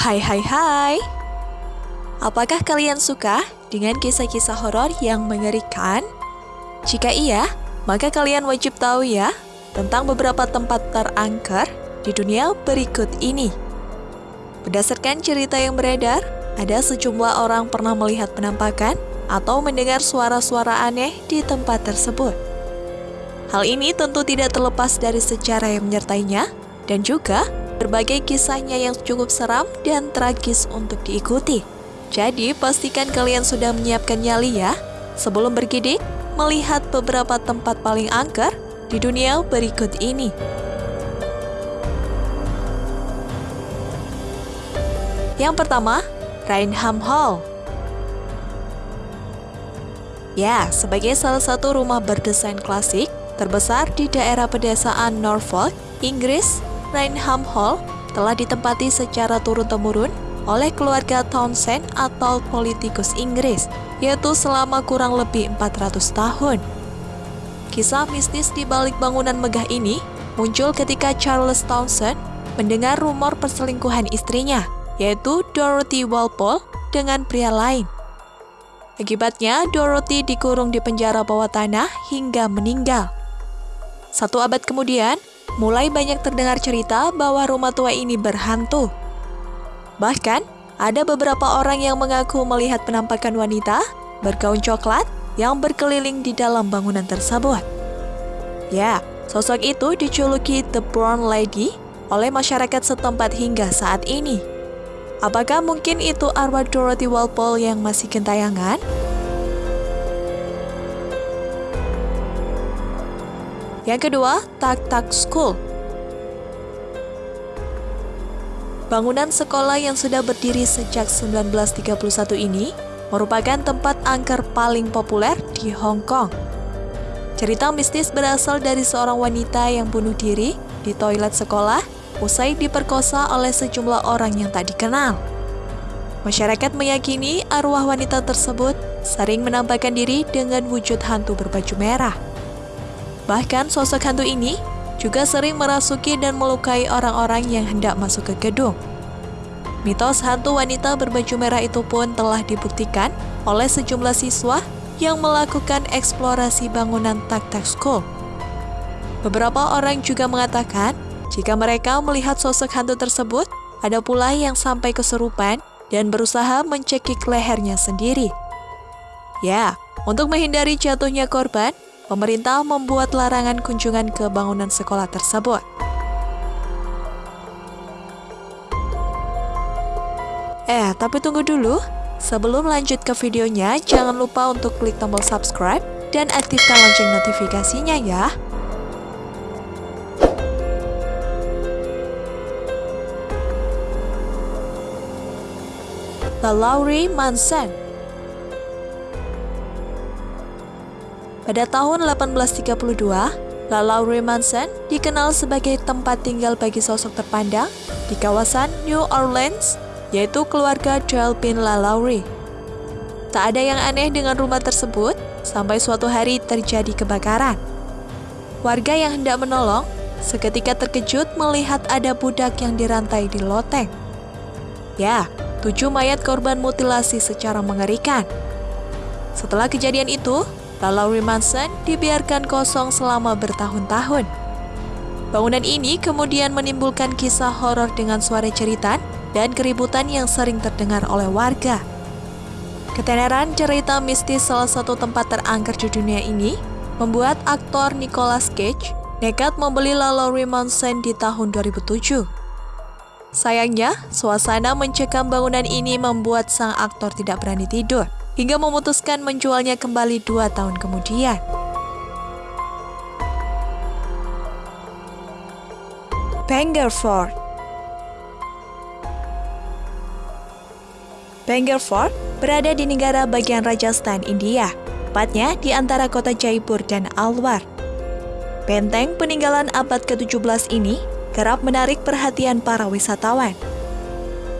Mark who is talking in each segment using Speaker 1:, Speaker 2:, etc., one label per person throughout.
Speaker 1: Hai hai hai Apakah kalian suka dengan kisah-kisah horor yang mengerikan? Jika iya, maka kalian wajib tahu ya tentang beberapa tempat terangker di dunia berikut ini. Berdasarkan cerita yang beredar, ada sejumlah orang pernah melihat penampakan atau mendengar suara-suara aneh di tempat tersebut. Hal ini tentu tidak terlepas dari sejarah yang menyertainya dan juga berbagai kisahnya yang cukup seram dan tragis untuk diikuti. Jadi, pastikan kalian sudah menyiapkan nyali ya sebelum bergidik melihat beberapa tempat paling angker di dunia berikut ini. Yang pertama, Rainham Hall. Ya, sebagai salah satu rumah berdesain klasik terbesar di daerah pedesaan Norfolk, Inggris, Rainham Hall telah ditempati secara turun-temurun oleh keluarga Townsend atau politikus Inggris, yaitu selama kurang lebih 400 tahun. Kisah mistis di balik bangunan megah ini muncul ketika Charles Townsend mendengar rumor perselingkuhan istrinya, yaitu Dorothy Walpole dengan pria lain. Akibatnya, Dorothy dikurung di penjara bawah tanah hingga meninggal. Satu abad kemudian, mulai banyak terdengar cerita bahwa rumah tua ini berhantu. Bahkan, ada beberapa orang yang mengaku melihat penampakan wanita bergaun coklat yang berkeliling di dalam bangunan tersebut. Ya, sosok itu dijuluki The Brown Lady oleh masyarakat setempat hingga saat ini. Apakah mungkin itu arwah Dorothy Walpole yang masih gentayangan? Yang kedua, Tak Tak School. Bangunan sekolah yang sudah berdiri sejak 1931 ini merupakan tempat angker paling populer di Hong Kong. Cerita mistis berasal dari seorang wanita yang bunuh diri di toilet sekolah usai diperkosa oleh sejumlah orang yang tak dikenal. Masyarakat meyakini arwah wanita tersebut sering menampakkan diri dengan wujud hantu berbaju merah. Bahkan sosok hantu ini juga sering merasuki dan melukai orang-orang yang hendak masuk ke gedung. Mitos hantu wanita berbaju merah itu pun telah dibuktikan oleh sejumlah siswa yang melakukan eksplorasi bangunan Tak Tak School. Beberapa orang juga mengatakan jika mereka melihat sosok hantu tersebut, ada pula yang sampai keserupan dan berusaha mencekik lehernya sendiri. Ya, untuk menghindari jatuhnya korban, pemerintah membuat larangan kunjungan ke bangunan sekolah tersebut. Eh, tapi tunggu dulu. Sebelum lanjut ke videonya, jangan lupa untuk klik tombol subscribe dan aktifkan lonceng notifikasinya ya. The Lowry Mansion Pada tahun 1832, La Lowry Mansion dikenal sebagai tempat tinggal bagi sosok terpandang di kawasan New Orleans, yaitu keluarga Joel bin La Lowry. Tak ada yang aneh dengan rumah tersebut sampai suatu hari terjadi kebakaran. Warga yang hendak menolong seketika terkejut melihat ada budak yang dirantai di loteng. Ya, tujuh mayat korban mutilasi secara mengerikan. Setelah kejadian itu, Lowry Mansion dibiarkan kosong selama bertahun-tahun. Bangunan ini kemudian menimbulkan kisah horor dengan suara cerita dan keributan yang sering terdengar oleh warga. Ketenaran cerita mistis salah satu tempat terangker di dunia ini membuat aktor Nicolas Cage nekat membeli La Lowry Mansion di tahun 2007. Sayangnya, suasana mencekam bangunan ini membuat sang aktor tidak berani tidur hingga memutuskan menjualnya kembali dua tahun kemudian. Bangerford Bangerford berada di negara bagian Rajasthan, India, tepatnya di antara kota Jaipur dan Alwar. Benteng peninggalan abad ke-17 ini kerap menarik perhatian para wisatawan.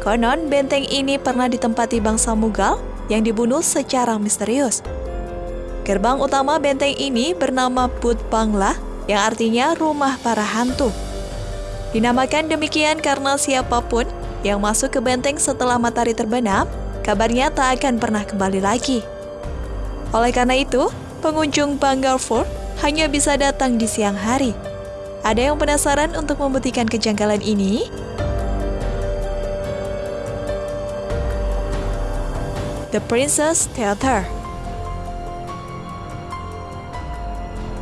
Speaker 1: Konon, benteng ini pernah ditempati bangsa Mughal yang dibunuh secara misterius. Gerbang utama benteng ini bernama Bud Bangla, yang artinya rumah para hantu. Dinamakan demikian karena siapa pun yang masuk ke benteng setelah matahari terbenam, kabarnya tak akan pernah kembali lagi. Oleh karena itu, pengunjung Bangor Fort hanya bisa datang di siang hari. Ada yang penasaran untuk membuktikan kejanggalan ini? The Princess Theater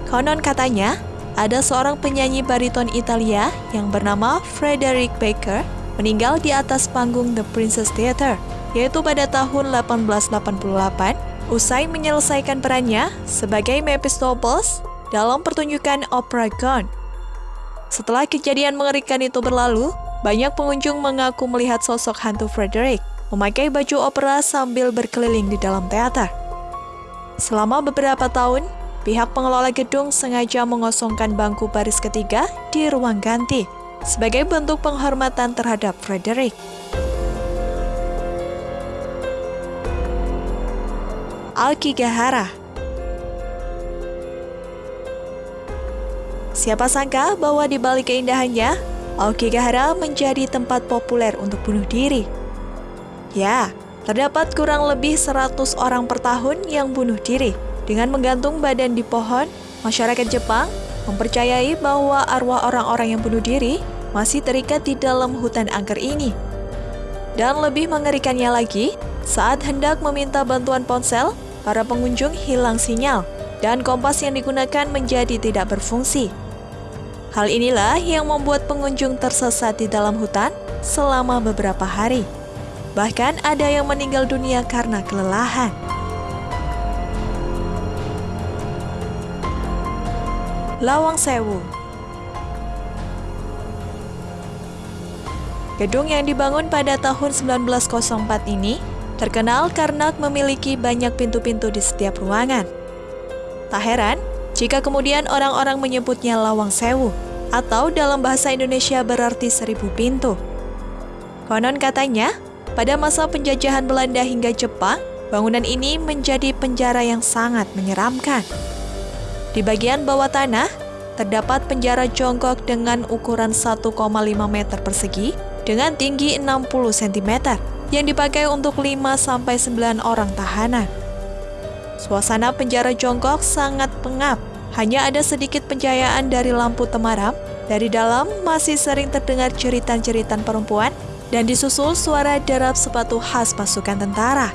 Speaker 1: Konon katanya, ada seorang penyanyi bariton Italia yang bernama Frederick Baker meninggal di atas panggung The Princess Theater, yaitu pada tahun 1888 usai menyelesaikan perannya sebagai Mephistopheles dalam pertunjukan opera Gone. Setelah kejadian mengerikan itu berlalu, banyak pengunjung mengaku melihat sosok hantu Frederick memakai baju opera sambil berkeliling di dalam teater. Selama beberapa tahun, pihak pengelola gedung sengaja mengosongkan bangku baris ketiga di ruang ganti sebagai bentuk penghormatan terhadap Frederick. Alkigahara Siapa sangka bahwa di balik keindahannya, Aokigahara menjadi tempat populer untuk bunuh diri. Ya, terdapat kurang lebih 100 orang per tahun yang bunuh diri. Dengan menggantung badan di pohon, masyarakat Jepang mempercayai bahwa arwah orang-orang yang bunuh diri masih terikat di dalam hutan angker ini. Dan lebih mengerikannya lagi, saat hendak meminta bantuan ponsel, para pengunjung hilang sinyal dan kompas yang digunakan menjadi tidak berfungsi. Hal inilah yang membuat pengunjung tersesat di dalam hutan selama beberapa hari. Bahkan ada yang meninggal dunia karena kelelahan. Lawang Sewu Gedung yang dibangun pada tahun 1904 ini terkenal karena memiliki banyak pintu-pintu di setiap ruangan. Tak heran jika kemudian orang-orang menyebutnya Lawang Sewu, atau dalam bahasa Indonesia berarti seribu pintu. Konon katanya, pada masa penjajahan Belanda hingga Jepang, bangunan ini menjadi penjara yang sangat menyeramkan. Di bagian bawah tanah, terdapat penjara jongkok dengan ukuran 1,5 meter persegi dengan tinggi 60 cm yang dipakai untuk 5-9 orang tahanan. Suasana penjara jongkok sangat pengap hanya ada sedikit pencahayaan dari lampu temaram. Dari dalam masih sering terdengar ceritan-ceritan perempuan dan disusul suara derap sepatu khas pasukan tentara.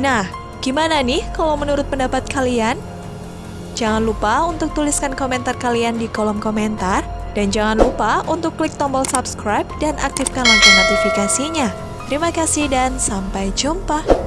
Speaker 1: Nah, gimana nih kalau menurut pendapat kalian? Jangan lupa untuk tuliskan komentar kalian di kolom komentar dan jangan lupa untuk klik tombol subscribe dan aktifkan lonceng notifikasinya. Terima kasih dan sampai jumpa.